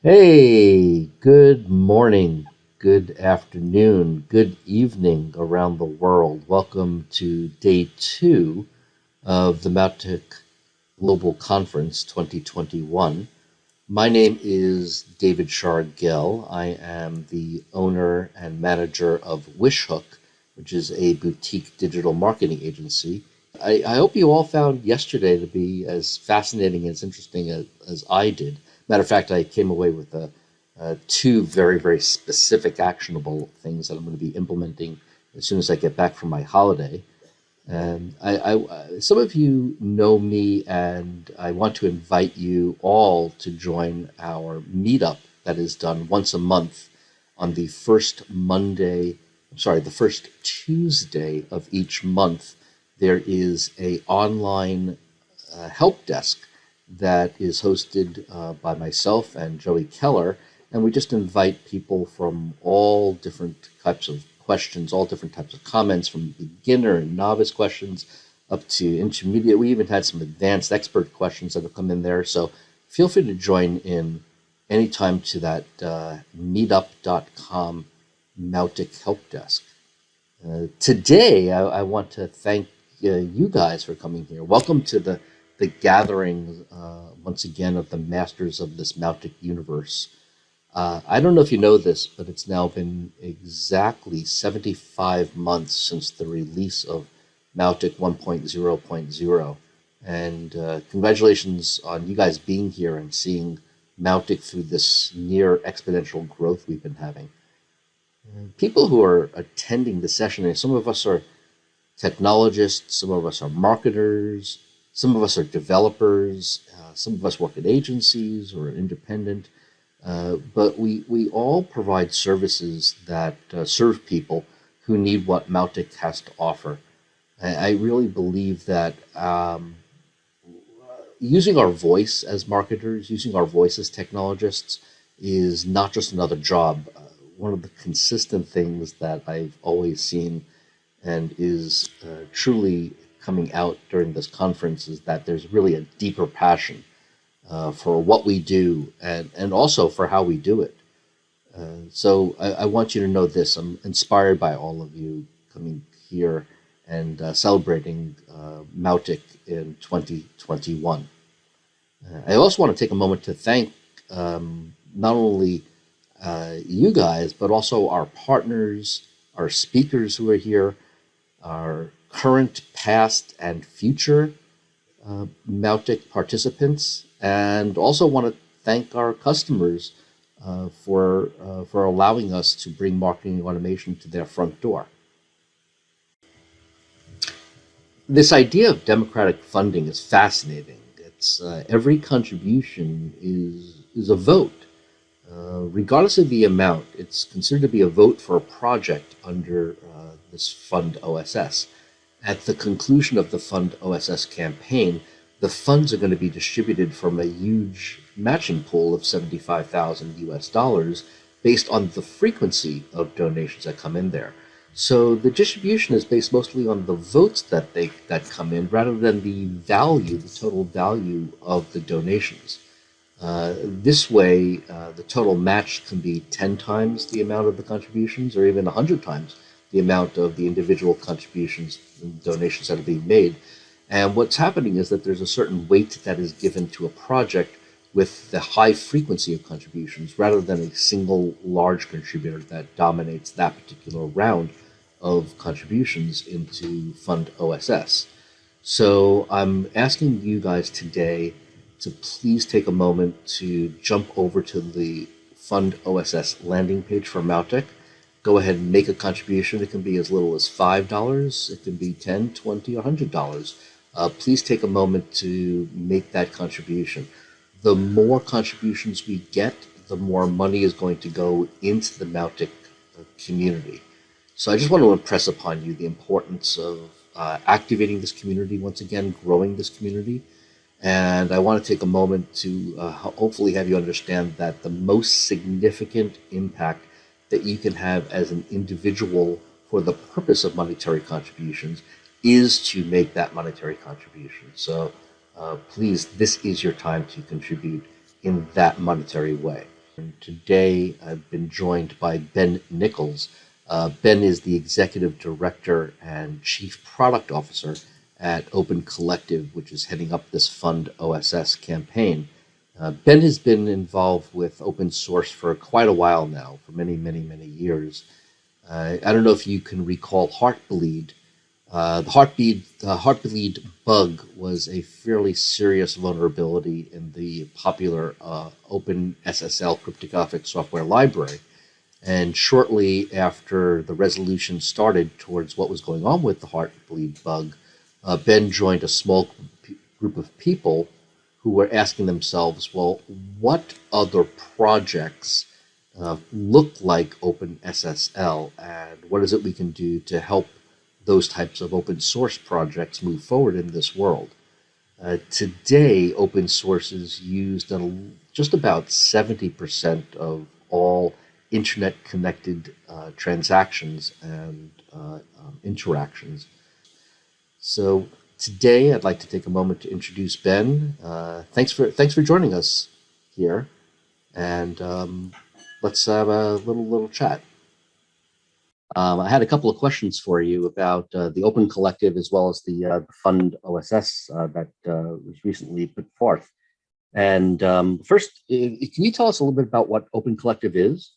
Hey, good morning, good afternoon, good evening around the world. Welcome to day two of the Mautic Global Conference 2021. My name is David Shargel. I am the owner and manager of Wishhook, which is a boutique digital marketing agency. I, I hope you all found yesterday to be as fascinating and as interesting as, as I did. Matter of fact, I came away with uh, uh, two very, very specific actionable things that I'm going to be implementing as soon as I get back from my holiday. And I, I, some of you know me, and I want to invite you all to join our meetup that is done once a month on the first Monday, I'm sorry, the first Tuesday of each month. There is a online uh, help desk that is hosted uh, by myself and Joey Keller. And we just invite people from all different types of questions, all different types of comments, from beginner and novice questions up to intermediate. We even had some advanced expert questions that have come in there. So feel free to join in anytime to that uh, meetup.com Mautic Help Desk. Uh, today, I, I, want to thank uh, you guys for coming here. Welcome to the the gathering uh, once again of the masters of this Mautic universe. Uh, I don't know if you know this, but it's now been exactly 75 months since the release of Mautic 1.0.0. And uh, congratulations on you guys being here and seeing Mautic through this near exponential growth we've been having. People who are attending the session, some of us are technologists, some of us are marketers, some of us are developers, uh, some of us work at agencies or independent, uh, but we, we all provide services that uh, serve people who need what Mautic has to offer. I, I really believe that um, using our voice as marketers, using our voice as technologists is not just another job. Uh, one of the consistent things that I've always seen and is uh, truly coming out during this conference is that there's really a deeper passion uh, for what we do and, and also for how we do it. Uh, so I, I, want you to know this. I'm inspired by all of you coming here and uh, celebrating uh, Mautic in 2021. Uh, I also want to take a moment to thank um, not only uh, you guys, but also our partners, our speakers who are here, our current, past, and future uh, Mautic participants, and also want to thank our customers uh, for, uh, for allowing us to bring marketing automation to their front door. This idea of democratic funding is fascinating. It's uh, every contribution is, is a vote. Uh, regardless of the amount, it's considered to be a vote for a project under uh, this fund OSS. At the conclusion of the Fund OSS campaign, the funds are going to be distributed from a huge matching pool of 75,000 US dollars based on the frequency of donations that come in there. So the distribution is based mostly on the votes that they that come in rather than the value, the total value of the donations. Uh, this way, uh, the total match can be 10 times the amount of the contributions or even 100 times the amount of the individual contributions and donations that are being made. And what's happening is that there's a certain weight that is given to a project with the high frequency of contributions rather than a single large contributor that dominates that particular round of contributions into Fund OSS. So I'm asking you guys today to please take a moment to jump over to the Fund OSS landing page for Mautic go ahead and make a contribution. It can be as little as $5, it can be 10 20 or $100. Uh, please take a moment to make that contribution. The more contributions we get, the more money is going to go into the Mautic community. So I just want to impress upon you the importance of uh, activating this community once again, growing this community. And I want to take a moment to uh, hopefully have you understand that the most significant impact that you can have as an individual for the purpose of monetary contributions is to make that monetary contribution. So uh, please, this is your time to contribute in that monetary way. And Today, I've been joined by Ben Nickolls. Uh, ben is the executive director and chief product officer at Open Collective, which is heading up this Fund OSS campaign. Uh, ben has been involved with open source for quite a while now, for many, many, many years. Uh, I don't know if you can recall Heartbleed. Uh, the Heartbleed, Heartbleed bug was a fairly serious vulnerability in the popular uh, Open SSL cryptographic software library. And shortly after the resolution started towards what was going on with the Heartbleed bug, uh, Ben joined a small group of people who were asking themselves, well, what other projects uh, look like OpenSSL and what is it we can do to help those types of open source projects move forward in this world? Uh, today, open source is used in just about 70% of all internet connected uh, transactions and uh, um, interactions. So today I'd like to take a moment to introduce Ben. Uh, thanks for thanks for joining us here, and um, let's have a little little chat. Um, I had a couple of questions for you about uh, the Open Collective as well as the, uh, Fund OSS uh, that uh, was recently put forth. And um, first, can you tell us a little bit about what Open Collective is?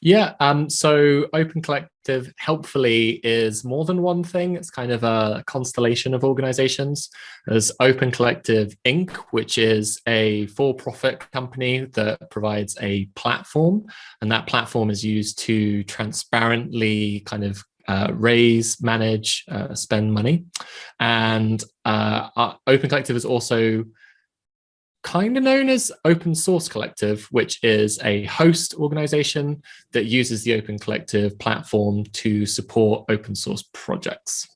Yeah, um, so Open Collective helpfully is more than one thing. It's kind of a constellation of organizations. There's Open Collective Inc., which is a for-profit company that provides a platform, and that platform is used to transparently kind of uh, raise, manage, uh, spend money. And uh, Open Collective is also kind of known as Open Source Collective, which is a host organization that uses the Open Collective platform to support open source projects.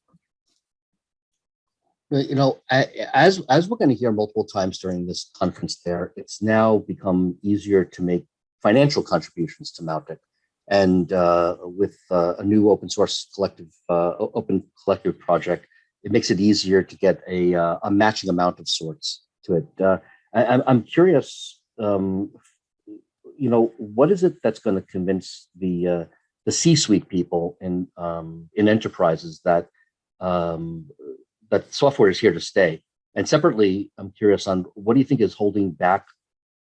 You know, as, as we're going to hear multiple times during this conference there, it's now become easier to make financial contributions to Mautic. And uh, with uh, a new open source collective, uh, open collective project, it makes it easier to get a, uh, a matching amount of sorts to it. I, I'm curious, um, you know, what is it that's going to convince the uh, the C-suite people in um, in enterprises that um, that software is here to stay? And separately, I'm curious on what do you think is holding back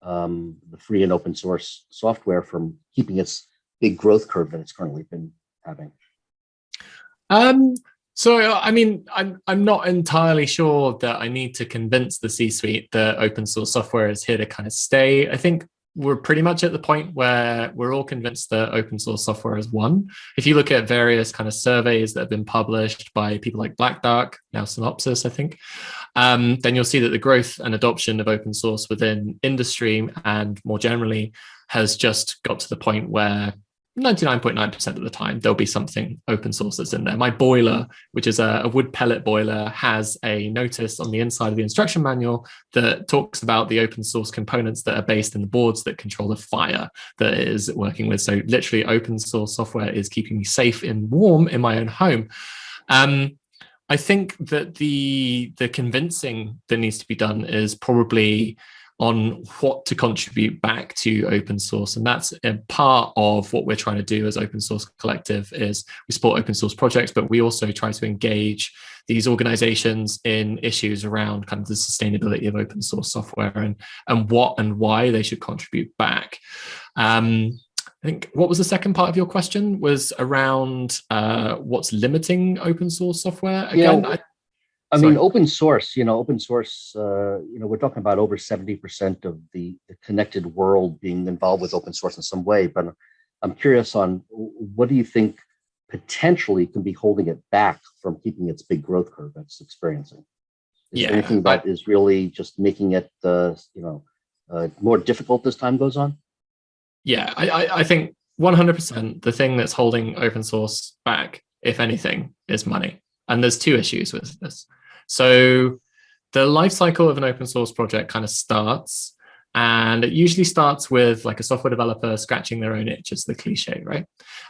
um, the free and open source software from keeping its big growth curve that it's currently been having? Um, so, I mean, I'm, I'm not entirely sure that I need to convince the C-suite that open source software is here to kind of stay. I think we're pretty much at the point where we're all convinced that open source software is one. If you look at various kind of surveys that have been published by people like Black Duck, now Synopsys, I think, um, then you'll see that the growth and adoption of open source within industry and more generally has just got to the point where 99.9% of the time, there'll be something open source that's in there. My boiler, which is a, a, wood pellet boiler, has a notice on the inside of the instruction manual that talks about the open source components that are based in the boards that control the fire that it is working with. So literally open source software is keeping me safe and warm in my own home. Um, I think that the the convincing that needs to be done is probably on what to contribute back to open source. And that's a part of what we're trying to do as open source collective is we support open source projects, but we also try to engage these organizations in issues around kind of the sustainability of open source software and, and what and why they should contribute back. Um, I think what was the second part of your question was around uh, what's limiting open source software. Again, yeah, I, I Sorry. mean, open source, you know, open source, uh, you know, we're talking about over 70% of the, the, connected world being involved with open source in some way, but I'm curious on what do you think potentially can be holding it back from keeping its big growth curve it's experiencing? Is yeah, anything that I, is really just making it, uh, you know, uh, more difficult as time goes on? Yeah, I, I think 100% the thing that's holding open source back, if anything, is money. And there's two issues with this. So the life cycle of an open source project kind of starts and it usually starts with like a software developer scratching their own itch as the cliche, right?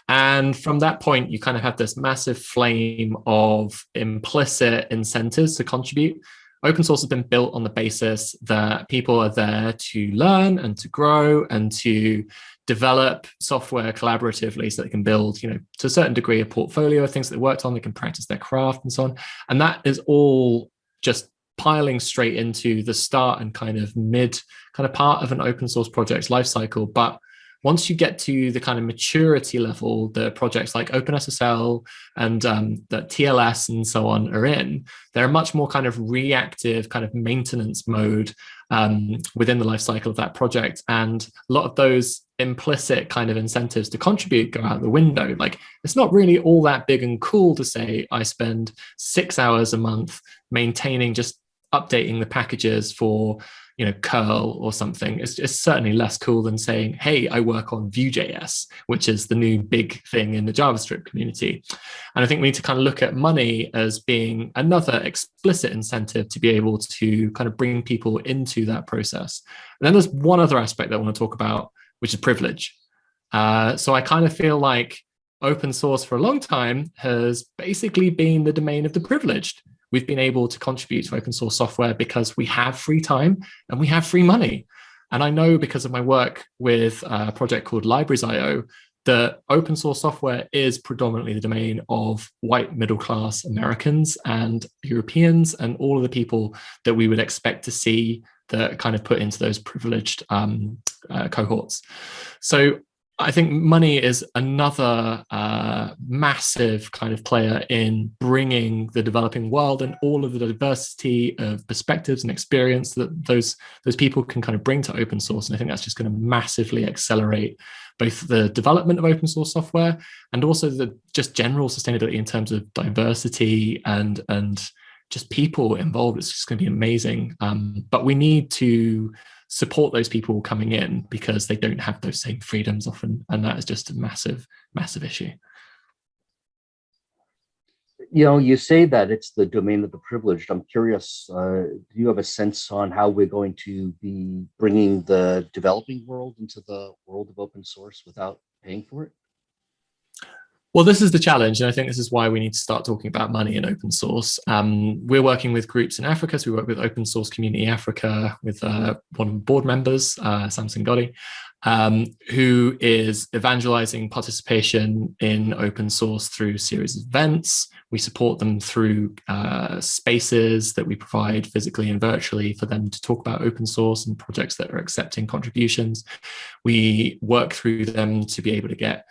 And from that point, you kind of have this massive flame of implicit incentives to contribute. open source has been built on the basis that people are there to learn and to grow and to develop software collaboratively so they can build, you know, to a certain degree a portfolio of things that they worked on, they can practice their craft and so on. And that is all just piling straight into the start and kind of mid kind of part of an open source project's lifecycle. But once you get to the kind of maturity level the projects like OpenSSL and um, the TLS and so on are in, they're much more kind of reactive kind of maintenance mode um, within the life cycle of that project. And a lot of those implicit kind of incentives to contribute go out the window. Like it's not really all that big and cool to say I spend six hours a month maintaining just updating the packages for you know curl or something it's, it's certainly less cool than saying hey i work on vue.js which is the new big thing in the javascript community. And i think we need to kind of look at money as being another explicit incentive to be able to kind of bring people into that process. And then there's one other aspect that i want to talk about which is privilege. Uh, so i kind of feel like open source for a long time has basically been the domain of the privileged we've been able to contribute to open source software because we have free time and we have free money. And I know because of my work with a project called Libraries.io that open source software is predominantly the domain of white middle class Americans and Europeans and all of the people that we would expect to see that kind of put into those privileged um, uh, cohorts. So I think money is another uh, massive kind of player in bringing the developing world and all of the diversity of perspectives and experience that those those people can kind of bring to open source. And I think that's just going to massively accelerate both the development of open source software and also the just general sustainability in terms of diversity and and just people involved. It's just going to be amazing. Um, but we need to support those people coming in because they don't have those same freedoms often. And that is just a massive, massive issue. You know, you say that it's the domain of the privileged. I'm curious, uh, do you have a sense on how we're going to be bringing the developing world into the world of open source without paying for it? Well, this is the challenge, and I think this is why we need to start talking about money in open source. Um, we're working with groups in Africa, so we work with Open Source Community Africa with uh, one of the board members, uh, Samson Goddy, um, who is evangelizing participation in open source through series of events. We support them through uh, spaces that we provide physically and virtually for them to talk about open source and projects that are accepting contributions. We work through them to be able to get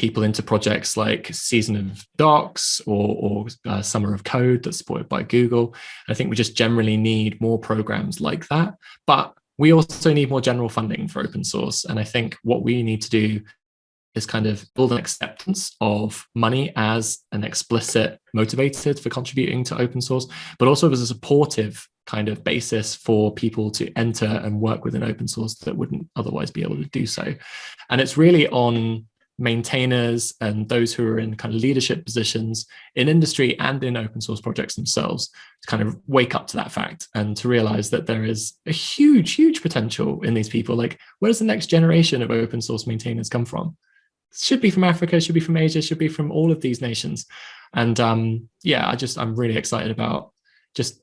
people into projects like Season of Docs or, or uh, Summer of Code that's supported by Google. I think we just generally need more programs like that. But we also need more general funding for open source. And I think what we need to do is kind of build an acceptance of money as an explicit motivated for contributing to open source, but also as a supportive kind of basis for people to enter and work within open source that wouldn't otherwise be able to do so. And it's really on maintainers and those who are in kind of leadership positions in industry and in open source projects themselves to kind of wake up to that fact and to realize that there is a huge, huge potential in these people. Like, where does the next generation of open source maintainers come from? Should be from Africa, should be from Asia, should be from all of these nations. And um, yeah, I just, I'm really excited about just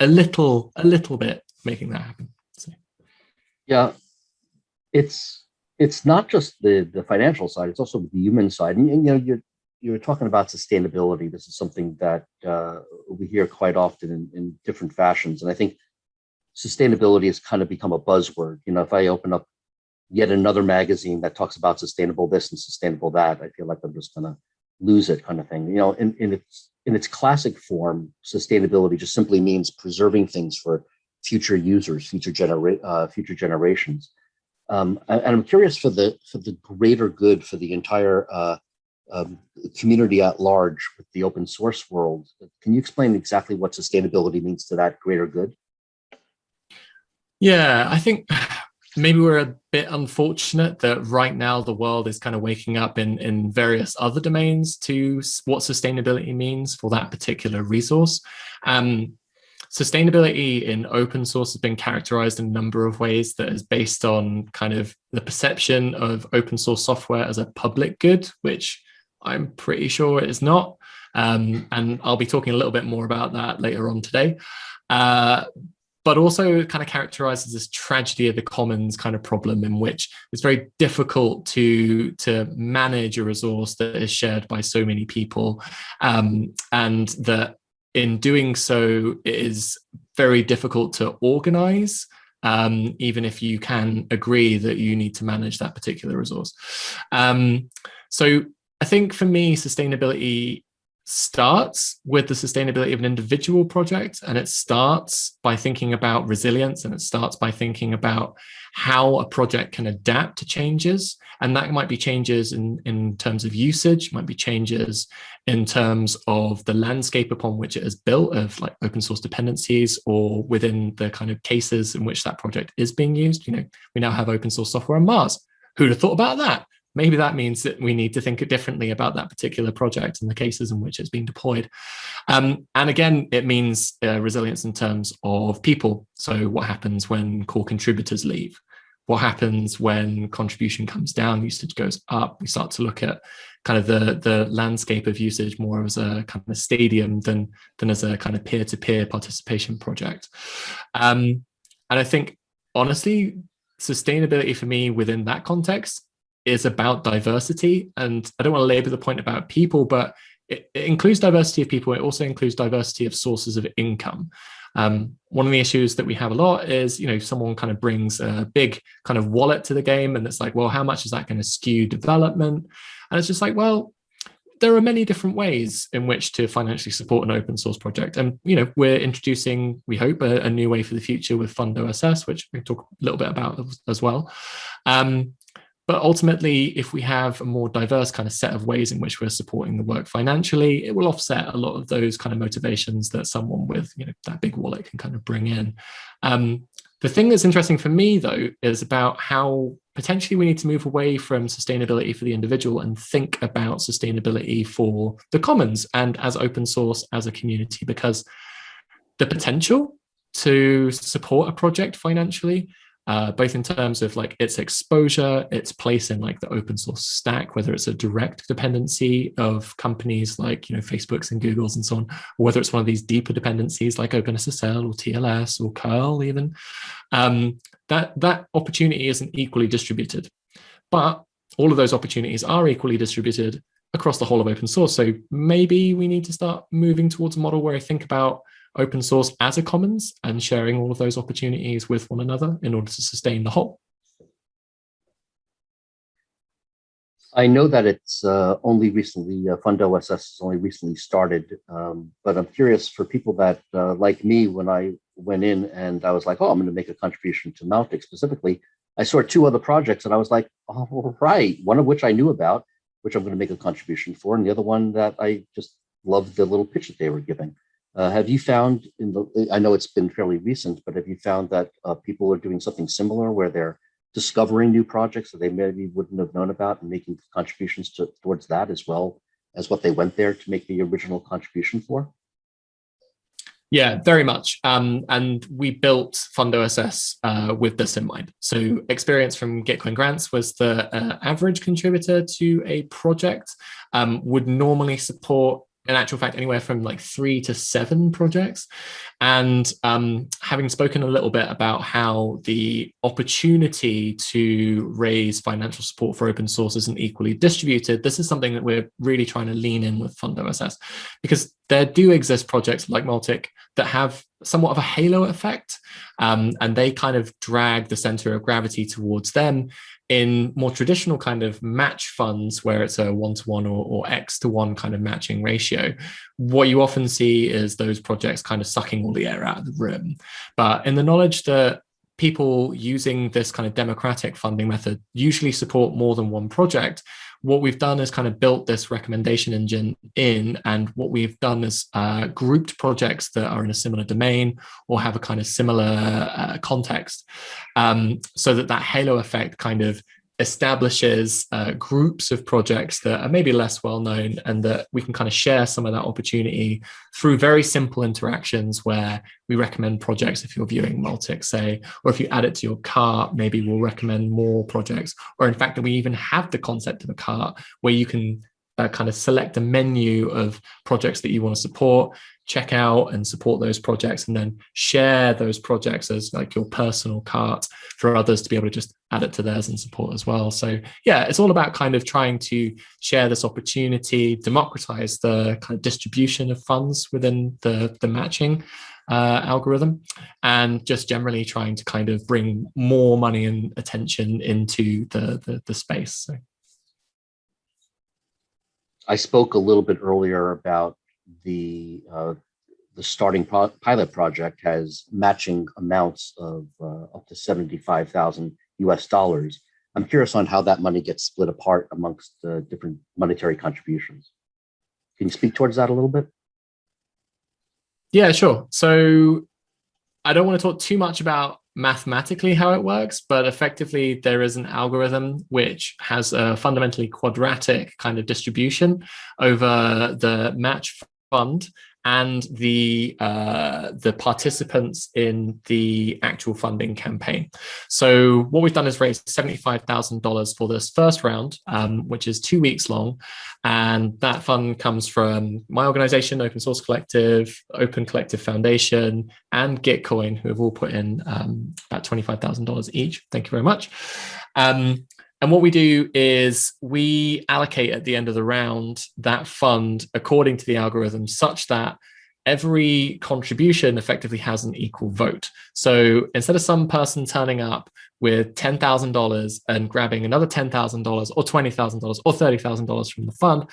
a little, a little bit making that happen. So. Yeah, it's it's not just the the financial side; it's also the human side. And, and you know, you're you're talking about sustainability. This is something that uh, we hear quite often in, in different fashions, and I think sustainability has kind of become a buzzword. You know, if I open up yet another magazine that talks about sustainable this and sustainable that, I feel like I'm just gonna lose it, kind of thing. You know, in, in its in its classic form, sustainability just simply means preserving things for future users, future genera uh, future generations. Um, and I'm curious for the for the greater good for the entire uh, um, community at large with the open source world. Can you explain exactly what sustainability means to that greater good? Yeah, I think maybe we're a bit unfortunate that right now the world is kind of waking up in, in various other domains to what sustainability means for that particular resource. Um, sustainability in open source has been characterized in a number of ways that is based on kind of the perception of open source software as a public good, which I'm pretty sure it is not. Um, and I'll be talking a little bit more about that later on today. Uh, but also kind of characterizes this tragedy of the commons kind of problem in which it's very difficult to to manage a resource that is shared by so many people um, and that in doing so it is very difficult to organize um, even if you can agree that you need to manage that particular resource. Um, so I think for me sustainability starts with the sustainability of an individual project and it starts by thinking about resilience and it starts by thinking about how a project can adapt to changes. And that might be changes in in terms of usage might be changes in terms of the landscape upon which it is built of like open source dependencies or within the kind of cases in which that project is being used. You know we now have open source software on mars. Who'd have thought about that maybe that means that we need to think differently about that particular project and the cases in which it's been deployed. Um, and again, it means uh, resilience in terms of people. So what happens when core contributors leave? What happens when contribution comes down, usage goes up? We start to look at kind of the, the landscape of usage more as a kind of stadium than, than as a kind of peer-to-peer -peer participation project. Um, and I think, honestly, sustainability for me within that context is about diversity. And I don't want to labor the point about people, but it, it includes diversity of people. It also includes diversity of sources of income. Um, one of the issues that we have a lot is, you know, someone kind of brings a big kind of wallet to the game and it's like, well, how much is that going to skew development? And it's just like, well, there are many different ways in which to financially support an open source project. And, you know, we're introducing, we hope, a, a new way for the future with Fund OSS, which we talk a little bit about as well. Um, but ultimately, if we have a more diverse kind of set of ways in which we're supporting the work financially, it will offset a lot of those kind of motivations that someone with you know that big wallet can kind of bring in. Um, the thing that's interesting for me, though, is about how potentially we need to move away from sustainability for the individual and think about sustainability for the commons and as open source as a community, because the potential to support a project financially uh, both in terms of like its exposure, its place in like the open source stack, whether it's a direct dependency of companies like you know Facebooks and Googles and so on, or whether it's one of these deeper dependencies like OpenSSL or TLS or curl even, um, that that opportunity isn't equally distributed. But all of those opportunities are equally distributed across the whole of open source. So maybe we need to start moving towards a model where I think about open source as a commons and sharing all of those opportunities with one another in order to sustain the whole. I know that it's uh, only recently, uh, Fund OSS has only recently started, um, but I'm curious for people that, uh, like me, when I went in and I was like, oh, I'm going to make a contribution to Mautic specifically, I saw two other projects and I was like, oh, right, one of which I knew about, which I'm going to make a contribution for, and the other one that I just loved the little pitch that they were giving. Uh, have you found in the, I know it's been fairly recent, but have you found that uh, people are doing something similar where they're discovering new projects that they maybe wouldn't have known about and making contributions to, towards that as well as what they went there to make the original contribution for? Yeah, very much. Um, and we built Fund OSS uh, with this in mind. So experience from Gitcoin grants was the uh, average contributor to a project um, would normally support in actual fact anywhere from like three to seven projects and um, having spoken a little bit about how the opportunity to raise financial support for open source isn't equally distributed this is something that we're really trying to lean in with fund oss because there do exist projects like Mautic that have somewhat of a halo effect um, and they kind of drag the center of gravity towards them in more traditional kind of match funds where it's a one-to-one -one or, or x to one kind of matching ratio. What you often see is those projects kind of sucking all the air out of the room. But in the knowledge that people using this kind of democratic funding method usually support more than one project what we've done is kind of built this recommendation engine in and what we've done is uh, grouped projects that are in a similar domain or have a kind of similar uh, context um, so that that halo effect kind of establishes uh, groups of projects that are maybe less well known and that we can kind of share some of that opportunity through very simple interactions where we recommend projects if you're viewing Mautic, say, or if you add it to your cart, maybe we'll recommend more projects. Or in fact, that we even have the concept of a cart where you can uh, kind of select a menu of projects that you want to support, check out and support those projects and then share those projects as like your personal cart for others to be able to just add it to theirs and support as well. So yeah, it's all about kind of trying to share this opportunity, democratize the kind of distribution of funds within the, the matching uh, algorithm and just generally trying to kind of bring more money and attention into the, the, the space. So. I spoke a little bit earlier about the uh, the starting pro pilot project has matching amounts of uh, up to 75,000 US dollars. I'm curious on how that money gets split apart amongst the different monetary contributions. Can you speak towards that a little bit? Yeah, sure. So I don't want to talk too much about mathematically how it works, but effectively there is an algorithm which has a fundamentally quadratic kind of distribution over the match fund and the uh, the participants in the actual funding campaign. So what we've done is raised $75,000 for this first round, um, which is two weeks long. And that fund comes from my organization, Open Source Collective, Open Collective Foundation, and Gitcoin, who have all put in um, about $25,000 each. Thank you very much. Um, and what we do is we allocate at the end of the round that fund according to the algorithm such that every contribution effectively has an equal vote. So instead of some person turning up with $10,000 and grabbing another $10,000 or $20,000 or $30,000 from the fund,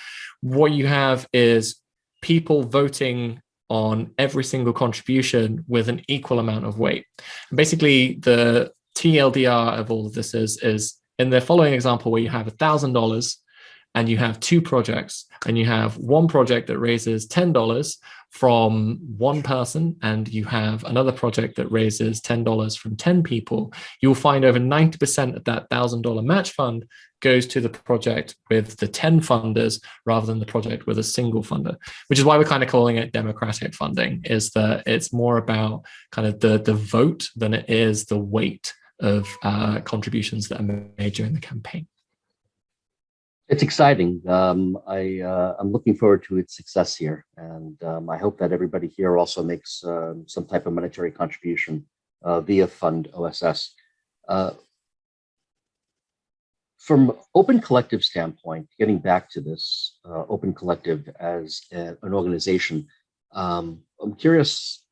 what you have is people voting on every single contribution with an equal amount of weight. And basically, the TLDR of all of this is, is in the following example where you have $1,000 and you have two projects and you have one project that raises $10 from one person and you have another project that raises $10 from 10 people, you'll find over 90% of that $1,000 match fund goes to the project with the 10 funders rather than the project with a single funder, which is why we're kind of calling it democratic funding, is that it's more about kind of the, the vote than it is the weight of uh, contributions that are made during the campaign. It's exciting. Um, I, uh, I'm looking forward to its success here. And um, I hope that everybody here also makes uh, some type of monetary contribution uh, via Fund OSS. Uh, from Open Collective standpoint, getting back to this uh, Open Collective as a, an organization, um, I'm curious,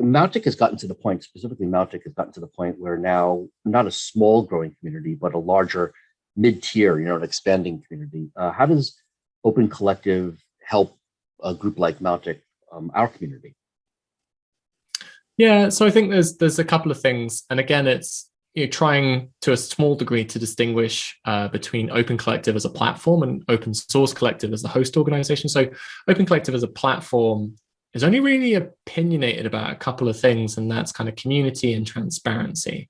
Mautic has gotten to the point, specifically Mautic has gotten to the point where now not a small growing community, but a larger mid-tier, you know, an expanding community. Uh, how does Open Collective help a group like Mautic, um, our community? Yeah, so I think there's there's a couple of things, and again, it's you know, trying to a small degree to distinguish uh, between Open Collective as a platform and Open Source Collective as the host organization. So Open Collective as a platform is only really opinionated about a couple of things, and that's kind of community and transparency.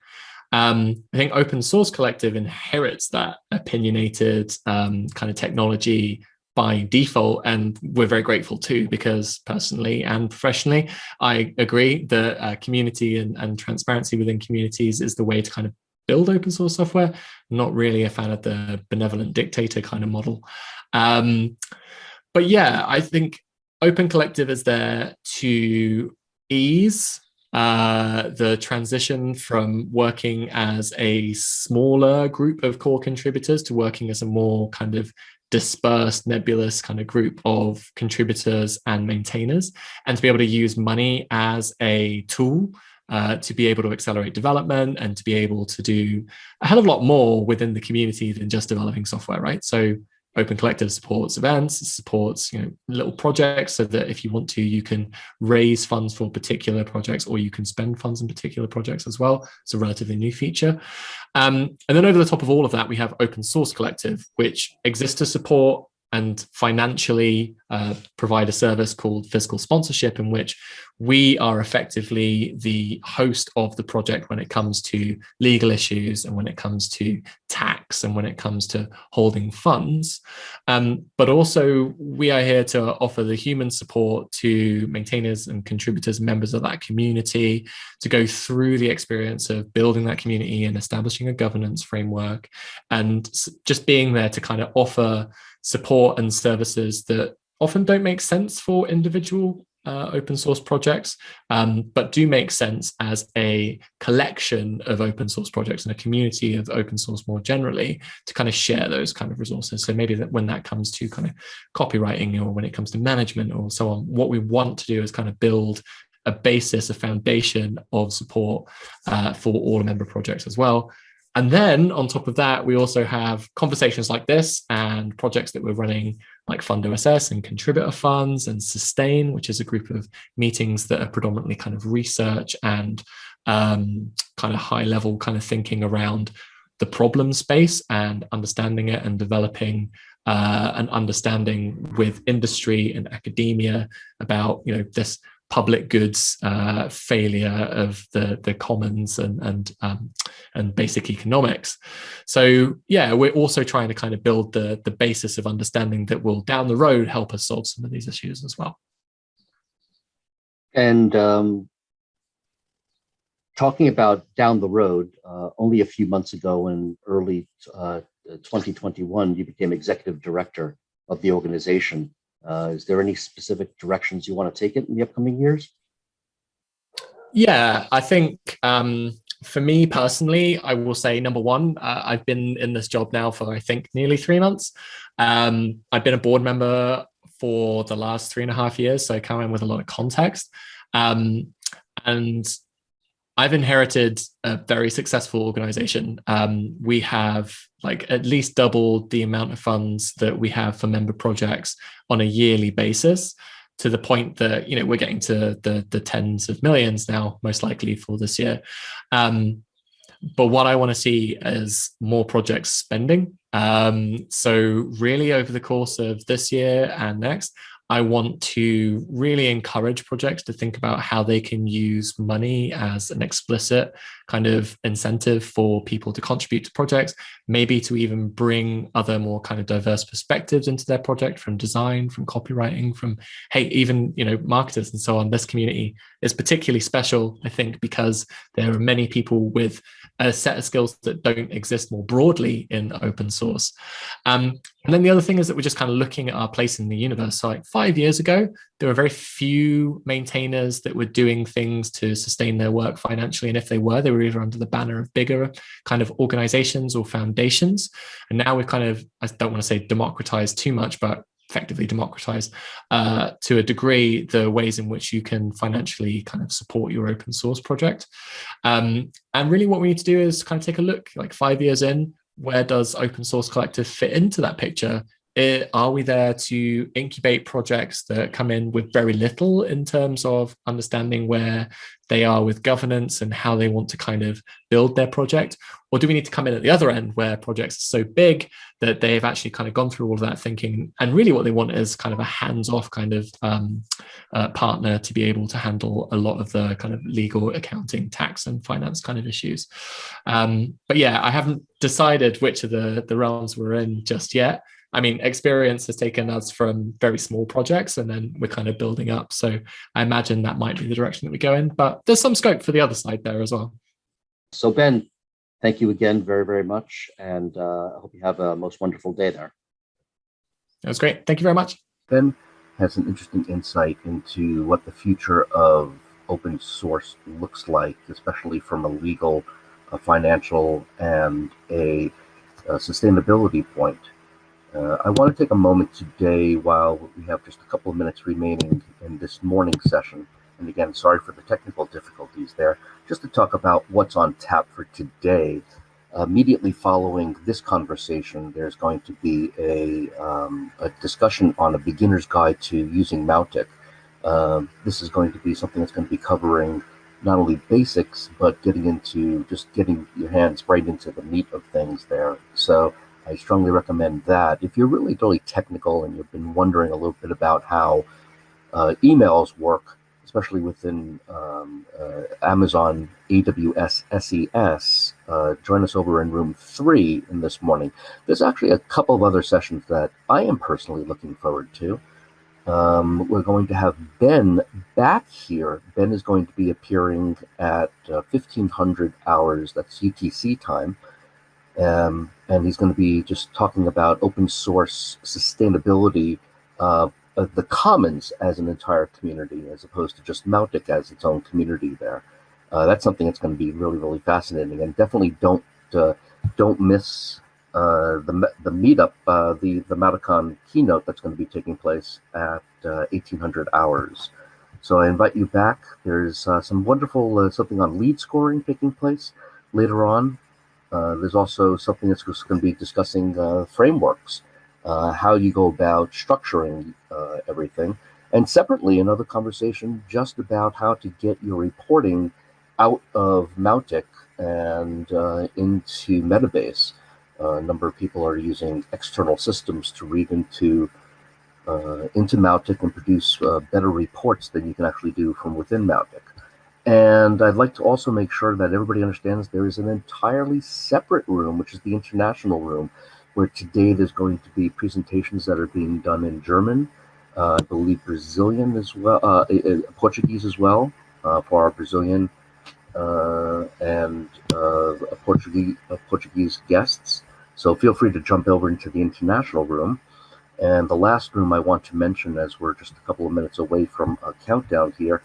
Um, I think Open Source Collective inherits that opinionated um, kind of technology by default, and we're very grateful too, because personally and professionally, I agree that uh, community and, and transparency within communities is the way to kind of build open source software. Not really a fan of the benevolent dictator kind of model. Um, but yeah, I think Open Collective is there to ease uh, the transition from working as a smaller group of core contributors to working as a more kind of dispersed, nebulous kind of group of contributors and maintainers, and to be able to use money as a tool uh, to be able to accelerate development and to be able to do a hell of a lot more within the community than just developing software, right? So Open Collective supports events, supports you know little projects so that if you want to, you can raise funds for particular projects or you can spend funds in particular projects as well. It's a relatively new feature. Um, and then over the top of all of that, we have Open Source Collective, which exists to support and financially uh, provide a service called fiscal sponsorship in which we are effectively the host of the project when it comes to legal issues and when it comes to tax and when it comes to holding funds. Um, but also we are here to offer the human support to maintainers and contributors, members of that community, to go through the experience of building that community and establishing a governance framework and just being there to kind of offer support and services that often don't make sense for individual uh, open source projects, um, but do make sense as a collection of open source projects and a community of open source more generally to kind of share those kind of resources. So maybe that when that comes to kind of copywriting or when it comes to management or so on, what we want to do is kind of build a basis, a foundation of support uh, for all member projects as well. And then on top of that, we also have conversations like this and projects that we're running like Fund OSS and contributor funds and Sustain, which is a group of meetings that are predominantly kind of research and um, kind of high level kind of thinking around the problem space and understanding it and developing uh, an understanding with industry and academia about, you know, this public goods uh, failure of the the commons and and um, and basic economics. So yeah, we're also trying to kind of build the the basis of understanding that will down the road help us solve some of these issues as well. And um, talking about down the road, uh, only a few months ago in early uh, 2021, you became executive director of the organization. Uh, is there any specific directions you want to take it in the upcoming years? Yeah, I think um, for me personally, I will say number one, uh, I've been in this job now for I think nearly three months. Um, I've been a board member for the last three and a half years, so I come in with a lot of context. Um, and I've inherited a very successful organization. Um, we have like at least doubled the amount of funds that we have for member projects on a yearly basis to the point that, you know, we're getting to the, the tens of millions now, most likely for this year. Um, but what I want to see is more projects spending. Um, so really over the course of this year and next, I want to really encourage projects to think about how they can use money as an explicit kind of incentive for people to contribute to projects, maybe to even bring other more kind of diverse perspectives into their project from design, from copywriting, from, hey, even, you know, marketers and so on. This community is particularly special, I think, because there are many people with a set of skills that don't exist more broadly in open source. Um, and then the other thing is that we're just kind of looking at our place in the universe. So like five years ago, there were very few maintainers that were doing things to sustain their work financially. And if they were, they were either under the banner of bigger kind of organizations or foundations. And now we've kind of, I don't want to say democratized too much, but effectively democratize uh, to a degree the ways in which you can financially kind of support your open source project. Um, and really what we need to do is kind of take a look like five years in, where does open source collective fit into that picture it, are we there to incubate projects that come in with very little in terms of understanding where they are with governance and how they want to kind of build their project? Or do we need to come in at the other end where projects are so big that they've actually kind of gone through all of that thinking? And really what they want is kind of a hands-off kind of um, uh, partner to be able to handle a lot of the kind of legal accounting tax and finance kind of issues. Um, but yeah i haven't decided which of the the realms we're in just yet I mean, experience has taken us from very small projects and then we're kind of building up. So I imagine that might be the direction that we go in, but there's some scope for the other side there as well. So Ben, thank you again very, very much. And uh, I hope you have a most wonderful day there. That was great. Thank you very much. Ben has an interesting insight into what the future of open source looks like, especially from a legal, a financial, and a, a sustainability point. Uh, I want to take a moment today while we have just a couple of minutes remaining in this morning session. And again, sorry for the technical difficulties there, just to talk about what's on tap for today. Uh, immediately following this conversation, there's going to be a, um, a discussion on a beginner's guide to using Mautic. Um, this is going to be something that's going to be covering not only basics, but getting into just getting your hands right into the meat of things there. So I strongly recommend that. If you're really, really technical and you've been wondering a little bit about how uh, emails work, especially within um, uh, Amazon AWS SES, uh, join us over in room three in this morning. There's actually a couple of other sessions that I am personally looking forward to. Um, we're going to have Ben back here. Ben is going to be appearing at uh, 1500 hours, that's UTC time. Um, and he's going to be just talking about open source sustainability, uh, the commons as an entire community, as opposed to just Mautic as its own community there. Uh, that's something that's going to be really, really fascinating, and definitely don't uh, don't miss uh, the the meetup, uh, the the Mauticon keynote that's going to be taking place at 1800 uh, hours. So I invite you back. There's some wonderful something on lead scoring taking place later on. There's also something that's going to be discussing frameworks, how you go about structuring everything, and separately another conversation just about how to get your reporting out of Mautic and uh, into Metabase. Uh, a number of people are using external systems to read into uh, into Mautic and produce uh, better reports than you can actually do from within Mautic. And I'd like to also make sure that everybody understands there is an entirely separate room, which is the international room, where today there's going to be presentations that are being done in German, uh, I believe Brazilian as well, uh, Portuguese as well, uh, for our Brazilian and Portuguese Portuguese guests. So feel free to jump over into the international room. And the last room I want to mention, as we're just a couple of minutes away from a countdown here,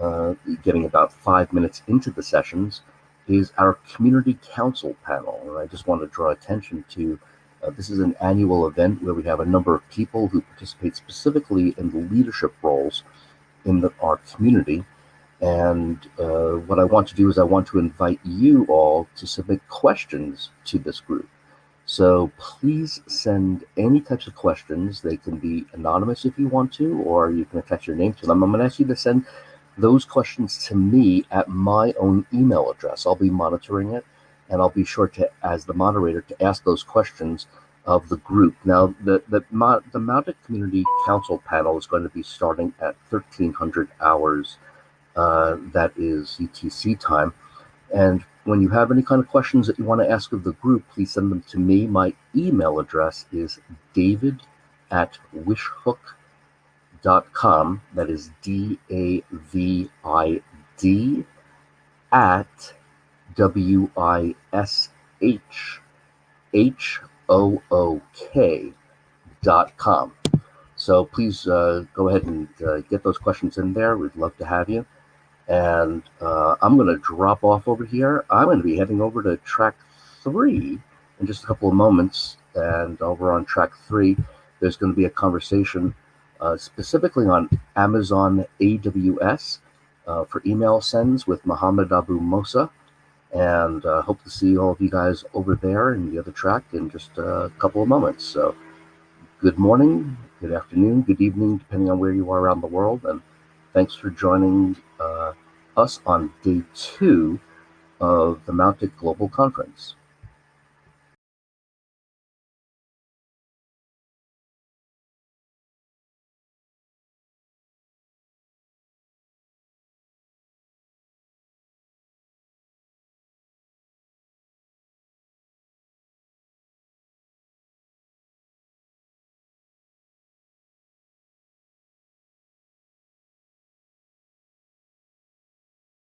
uh, getting about five minutes into the sessions, is our community council panel. And I just want to draw attention to uh, this is an annual event where we have a number of people who participate specifically in the leadership roles in the, our community. And uh, what I want to do is I want to invite you all to submit questions to this group. So please send any types of questions. They can be anonymous if you want to, or you can attach your name to them. I'm going to ask you to send those questions to me at my own email address. I'll be monitoring it, and I'll be sure to, as the moderator, to ask those questions of the group. Now, the the, the Mautic Community Council panel is going to be starting at 1300 hours. Uh, that is UTC time. And when you have any kind of questions that you want to ask of the group, please send them to me. My email address is david at wishhook.com. .Com that is D A V I D at W I S H H O O K dot com. So please uh, go ahead and uh, get those questions in there. We'd love to have you. And uh, I'm going to drop off over here. I'm going to be heading over to track three in just a couple of moments. And over on track three, there's going to be a conversation uh, specifically on Amazon AWS uh, for email sends with Mohammed Abu Mosa. And uh, hope to see all of you guys over there in the other track in just a couple of moments. So, good morning, good afternoon, good evening, depending on where you are around the world. And Thanks for joining uh, us on day two of the Mautic Global Conference.